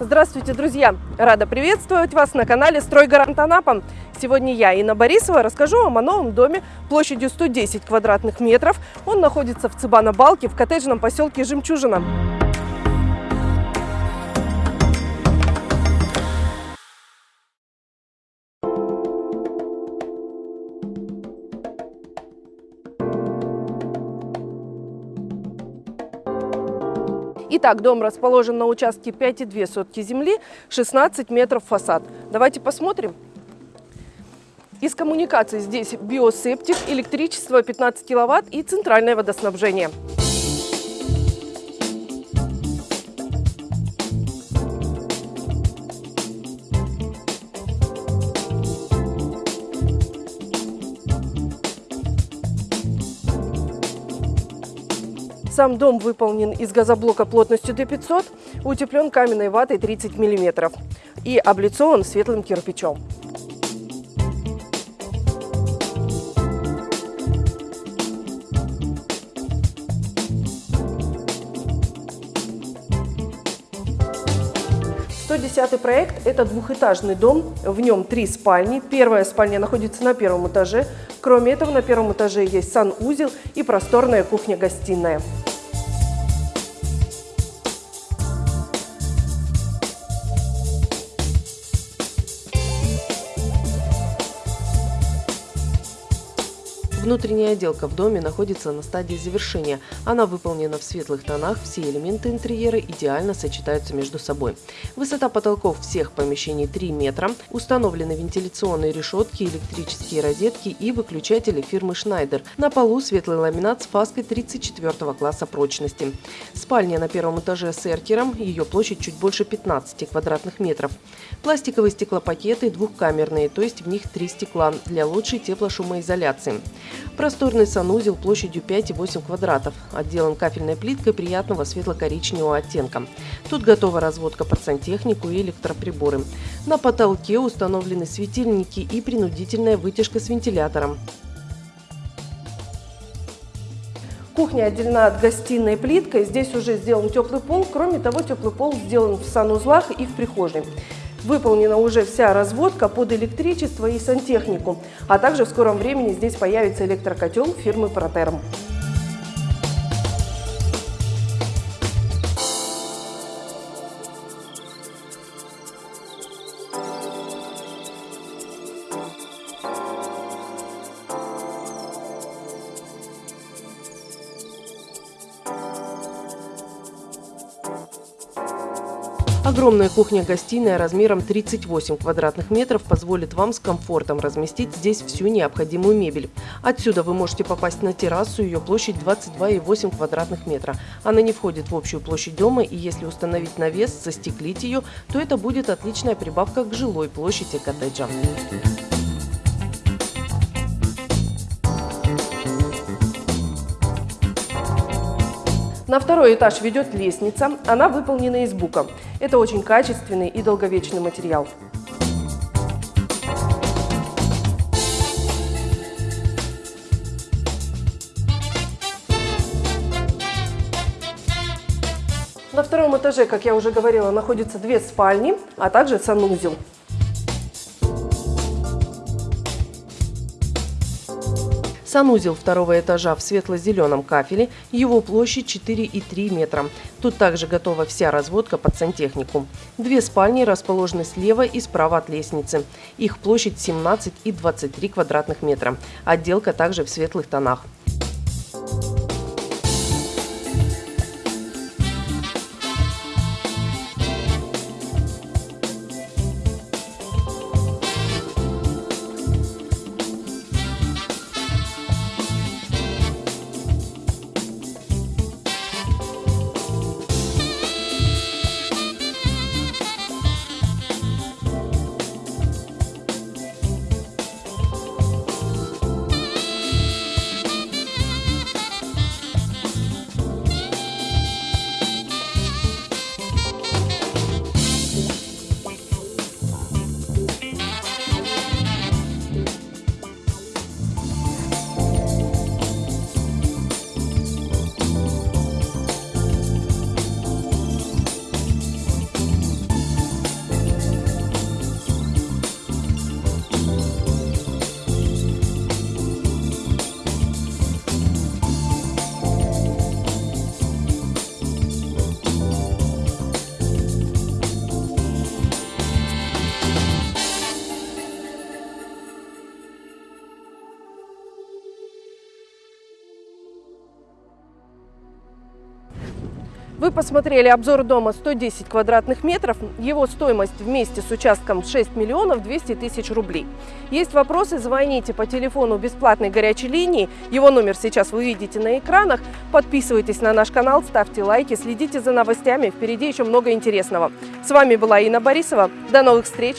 Здравствуйте, друзья! Рада приветствовать вас на канале «Стройгарант Анапа». Сегодня я, Инна Борисова, расскажу вам о новом доме площадью 110 квадратных метров. Он находится в Цыбано-Балке в коттеджном поселке Жемчужина. Итак, дом расположен на участке 5,2 сотки земли, 16 метров фасад. Давайте посмотрим. Из коммуникаций здесь биосептик, электричество 15 киловатт и центральное водоснабжение. Сам дом выполнен из газоблока плотностью Д500, утеплен каменной ватой 30 мм и облицован светлым кирпичом. Десятый проект – это двухэтажный дом, в нем три спальни. Первая спальня находится на первом этаже. Кроме этого, на первом этаже есть санузел и просторная кухня-гостиная. Внутренняя отделка в доме находится на стадии завершения. Она выполнена в светлых тонах, все элементы интерьера идеально сочетаются между собой. Высота потолков всех помещений 3 метра, установлены вентиляционные решетки, электрические розетки и выключатели фирмы Schneider. На полу светлый ламинат с фаской 34 класса прочности. Спальня на первом этаже с эркером, ее площадь чуть больше 15 квадратных метров. Пластиковые стеклопакеты двухкамерные, то есть в них три стекла для лучшей теплошумоизоляции. Просторный санузел площадью 5,8 квадратов, отделан кафельной плиткой приятного светло-коричневого оттенка. Тут готова разводка под сантехнику и электроприборы. На потолке установлены светильники и принудительная вытяжка с вентилятором. Кухня отделена от гостиной плиткой. Здесь уже сделан теплый пол. Кроме того, теплый пол сделан в санузлах и в прихожей. Выполнена уже вся разводка под электричество и сантехнику, а также в скором времени здесь появится электрокотел фирмы Протерм. Огромная кухня-гостиная размером 38 квадратных метров позволит вам с комфортом разместить здесь всю необходимую мебель. Отсюда вы можете попасть на террасу, ее площадь 22,8 квадратных метра. Она не входит в общую площадь дома и если установить навес, застеклить ее, то это будет отличная прибавка к жилой площади коттеджа. На второй этаж ведет лестница. Она выполнена из бука. Это очень качественный и долговечный материал. На втором этаже, как я уже говорила, находятся две спальни, а также санузел. Санузел второго этажа в светло-зеленом кафеле, его площадь 4,3 метра. Тут также готова вся разводка под сантехнику. Две спальни расположены слева и справа от лестницы. Их площадь 17 и 23 квадратных метра. Отделка также в светлых тонах. Вы посмотрели обзор дома 110 квадратных метров. Его стоимость вместе с участком 6 миллионов 200 тысяч рублей. Есть вопросы, звоните по телефону бесплатной горячей линии. Его номер сейчас вы видите на экранах. Подписывайтесь на наш канал, ставьте лайки, следите за новостями. Впереди еще много интересного. С вами была Инна Борисова. До новых встреч!